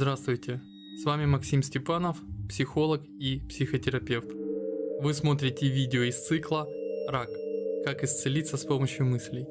Здравствуйте, с вами Максим Степанов, психолог и психотерапевт. Вы смотрите видео из цикла «Рак. Как исцелиться с помощью мыслей».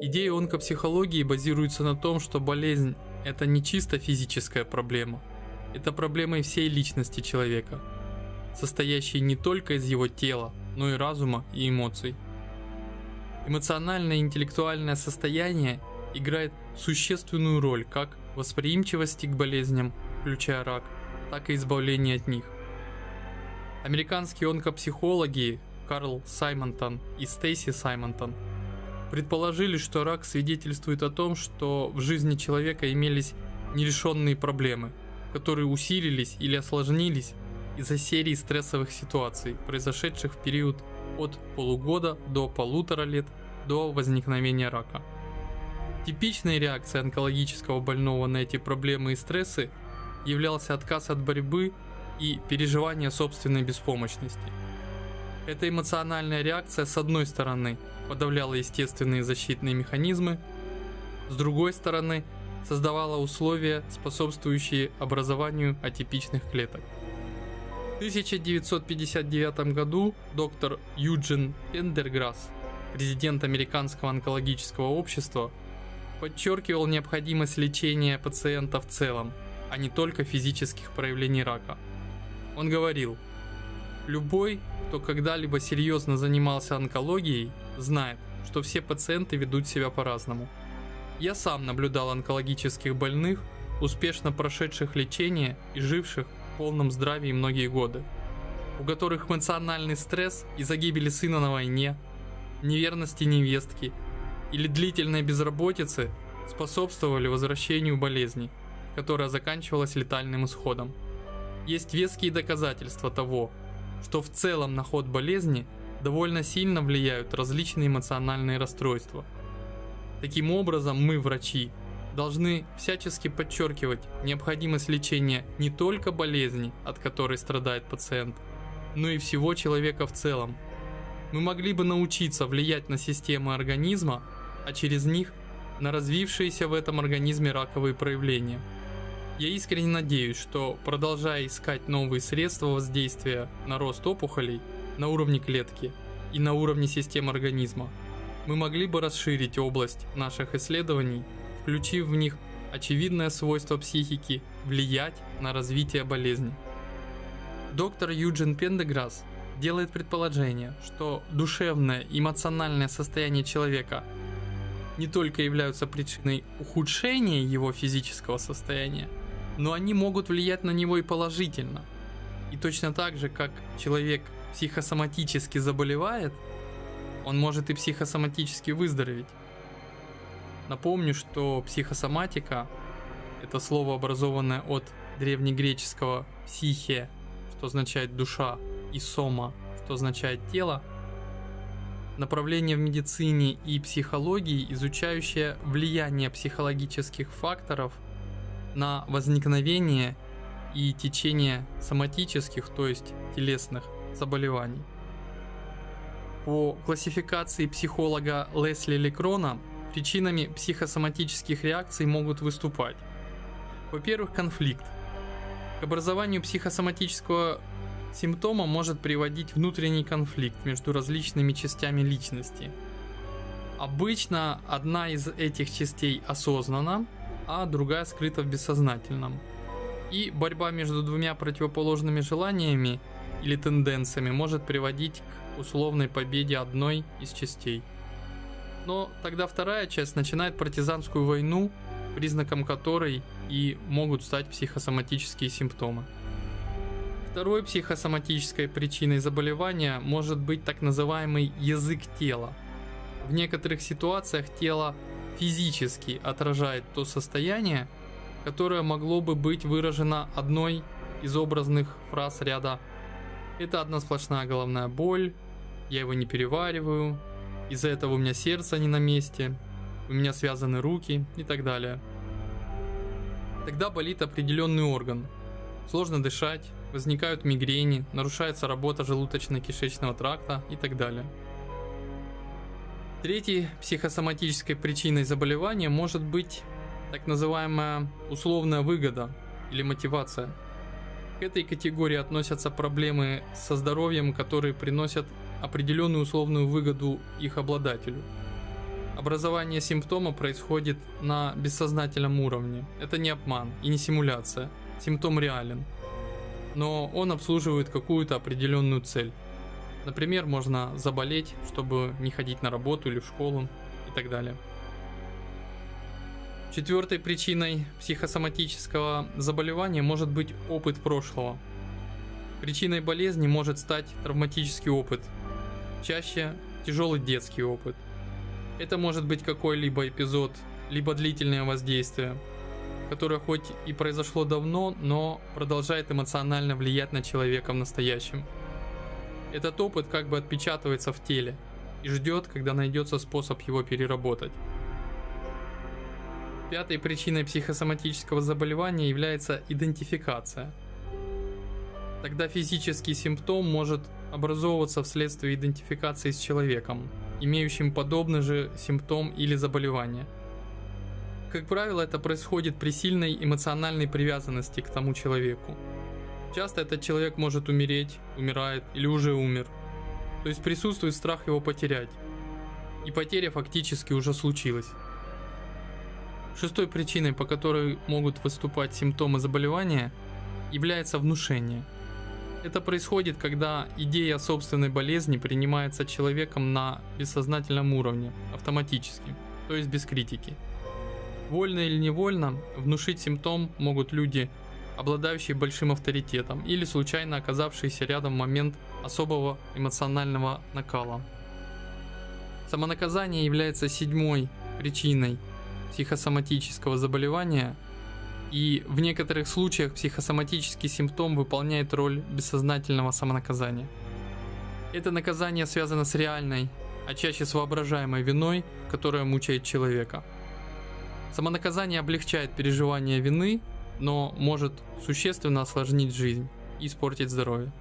Идея онкопсихологии базируется на том, что болезнь – это не чисто физическая проблема, это проблема и всей личности человека, состоящей не только из его тела, но и разума и эмоций. Эмоциональное и интеллектуальное состояние играет существенную роль как восприимчивости к болезням, включая рак, так и избавления от них. Американские онкопсихологи Карл Саймонтон и Стейси Саймонтон предположили, что рак свидетельствует о том, что в жизни человека имелись нерешенные проблемы, которые усилились или осложнились из-за серии стрессовых ситуаций, произошедших в период от полугода до полутора лет до возникновения рака. Типичной реакцией онкологического больного на эти проблемы и стрессы являлся отказ от борьбы и переживание собственной беспомощности. Эта эмоциональная реакция с одной стороны подавляла естественные защитные механизмы, с другой стороны создавала условия, способствующие образованию атипичных клеток. В 1959 году доктор Юджин Пендерграсс, президент Американского онкологического общества, подчеркивал необходимость лечения пациента в целом, а не только физических проявлений рака. Он говорил, любой, кто когда-либо серьезно занимался онкологией, знает, что все пациенты ведут себя по-разному. Я сам наблюдал онкологических больных, успешно прошедших лечение и живших в полном здравии многие годы, у которых эмоциональный стресс из-за гибели сына на войне, неверности невестки или длительной безработицы способствовали возвращению болезни, которая заканчивалась летальным исходом. Есть веские доказательства того, что в целом на ход болезни довольно сильно влияют различные эмоциональные расстройства. Таким образом, мы, врачи, должны всячески подчеркивать необходимость лечения не только болезни, от которой страдает пациент, но и всего человека в целом. Мы могли бы научиться влиять на системы организма а через них на развившиеся в этом организме раковые проявления. Я искренне надеюсь, что продолжая искать новые средства воздействия на рост опухолей на уровне клетки и на уровне систем организма, мы могли бы расширить область наших исследований, включив в них очевидное свойство психики влиять на развитие болезни. Доктор Юджин Пендеграсс делает предположение, что душевное эмоциональное состояние человека – не только являются причиной ухудшения его физического состояния, но они могут влиять на него и положительно. И точно так же, как человек психосоматически заболевает, он может и психосоматически выздороветь. Напомню, что психосоматика – это слово, образованное от древнегреческого «психе», что означает «душа», и «сома», что означает «тело», направление в медицине и психологии, изучающее влияние психологических факторов на возникновение и течение соматических, то есть телесных заболеваний. По классификации психолога Лесли Лекрона, причинами психосоматических реакций могут выступать. Во-первых, конфликт. К образованию психосоматического Симптомом может приводить внутренний конфликт между различными частями личности. Обычно одна из этих частей осознанна, а другая скрыта в бессознательном. И борьба между двумя противоположными желаниями или тенденциями может приводить к условной победе одной из частей. Но тогда вторая часть начинает партизанскую войну, признаком которой и могут стать психосоматические симптомы. Второй психосоматической причиной заболевания может быть так называемый язык тела. В некоторых ситуациях тело физически отражает то состояние, которое могло бы быть выражено одной из образных фраз ряда «Это одна сплошная головная боль», «Я его не перевариваю», «Из-за этого у меня сердце не на месте», «У меня связаны руки» и так далее. Тогда болит определенный орган. Сложно дышать, возникают мигрени, нарушается работа желудочно-кишечного тракта и так далее. Третьей психосоматической причиной заболевания может быть так называемая условная выгода или мотивация. К этой категории относятся проблемы со здоровьем, которые приносят определенную условную выгоду их обладателю. Образование симптома происходит на бессознательном уровне. Это не обман и не симуляция. Симптом реален. Но он обслуживает какую-то определенную цель. Например, можно заболеть, чтобы не ходить на работу или в школу и так далее. Четвертой причиной психосоматического заболевания может быть опыт прошлого. Причиной болезни может стать травматический опыт, чаще тяжелый детский опыт. Это может быть какой-либо эпизод, либо длительное воздействие, которое хоть и произошло давно, но продолжает эмоционально влиять на человека в настоящем. Этот опыт как бы отпечатывается в теле и ждет, когда найдется способ его переработать. Пятой причиной психосоматического заболевания является идентификация. Тогда физический симптом может образовываться вследствие идентификации с человеком, имеющим подобный же симптом или заболевание. Как правило, это происходит при сильной эмоциональной привязанности к тому человеку. Часто этот человек может умереть, умирает или уже умер. То есть присутствует страх его потерять. И потеря фактически уже случилась. Шестой причиной, по которой могут выступать симптомы заболевания, является внушение. Это происходит, когда идея собственной болезни принимается человеком на бессознательном уровне, автоматически, то есть без критики. Вольно или невольно внушить симптом могут люди, обладающие большим авторитетом или случайно оказавшиеся рядом в момент особого эмоционального накала. Самонаказание является седьмой причиной психосоматического заболевания, и в некоторых случаях психосоматический симптом выполняет роль бессознательного самонаказания. Это наказание связано с реальной, а чаще с воображаемой виной, которая мучает человека. Самонаказание облегчает переживание вины, но может существенно осложнить жизнь и испортить здоровье.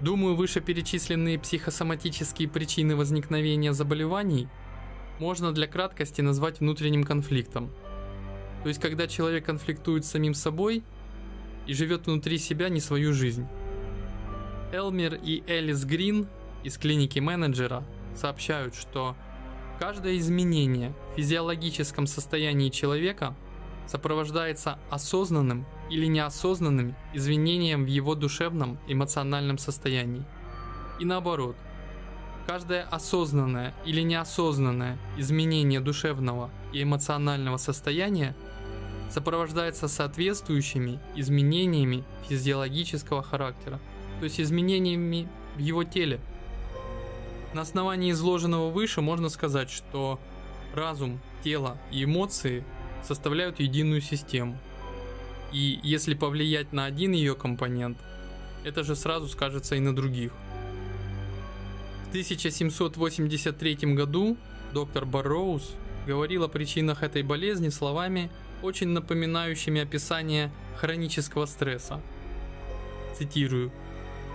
Думаю, вышеперечисленные психосоматические причины возникновения заболеваний можно для краткости назвать внутренним конфликтом. То есть, когда человек конфликтует с самим собой и живет внутри себя не свою жизнь. Элмер и Элис Грин из клиники менеджера сообщают, что каждое изменение в физиологическом состоянии человека сопровождается осознанным или неосознанным изменением в его душевном эмоциональном состоянии. И наоборот, Каждое осознанное или неосознанное изменение душевного и эмоционального состояния сопровождается соответствующими изменениями физиологического характера, то есть изменениями в его теле. На основании изложенного выше можно сказать, что разум, тело и эмоции составляют единую систему. И если повлиять на один ее компонент, это же сразу скажется и на других. В 1783 году доктор Барроуз говорил о причинах этой болезни словами, очень напоминающими описание хронического стресса. Цитирую.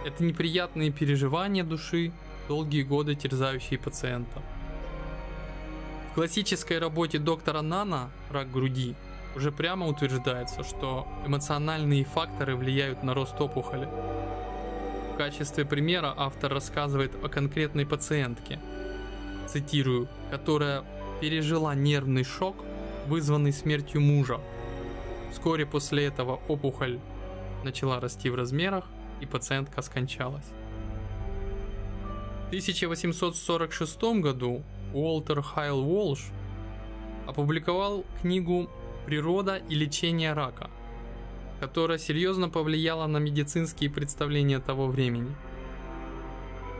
«Это неприятные переживания души, долгие годы терзающие пациента». В классической работе доктора Нана «Рак груди» уже прямо утверждается, что эмоциональные факторы влияют на рост опухоли качестве примера автор рассказывает о конкретной пациентке, цитирую, которая пережила нервный шок, вызванный смертью мужа. Вскоре после этого опухоль начала расти в размерах, и пациентка скончалась. В 1846 году Уолтер Хайл Уолш опубликовал книгу «Природа и лечение рака», которая серьезно повлияла на медицинские представления того времени.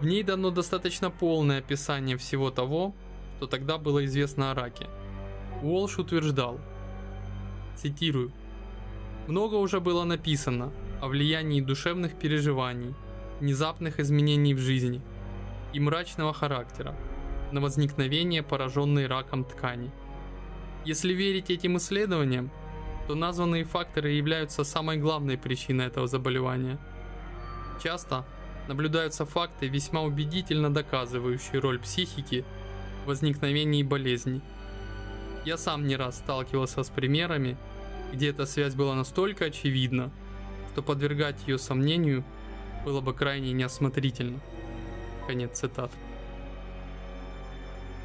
В ней дано достаточно полное описание всего того, что тогда было известно о раке. Уолш утверждал, цитирую, «Много уже было написано о влиянии душевных переживаний, внезапных изменений в жизни и мрачного характера на возникновение пораженной раком ткани. Если верить этим исследованиям, то названные факторы являются самой главной причиной этого заболевания. Часто наблюдаются факты, весьма убедительно доказывающие роль психики в возникновении болезней. Я сам не раз сталкивался с примерами, где эта связь была настолько очевидна, что подвергать ее сомнению было бы крайне неосмотрительно. Конец цитаты.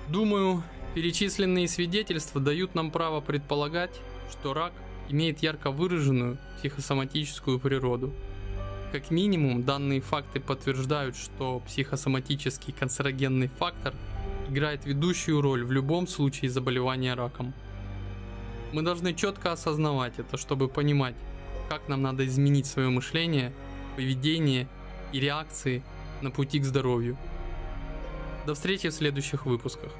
Думаю, перечисленные свидетельства дают нам право предполагать, что рак имеет ярко выраженную психосоматическую природу. Как минимум, данные факты подтверждают, что психосоматический канцерогенный фактор играет ведущую роль в любом случае заболевания раком. Мы должны четко осознавать это, чтобы понимать, как нам надо изменить свое мышление, поведение и реакции на пути к здоровью. До встречи в следующих выпусках.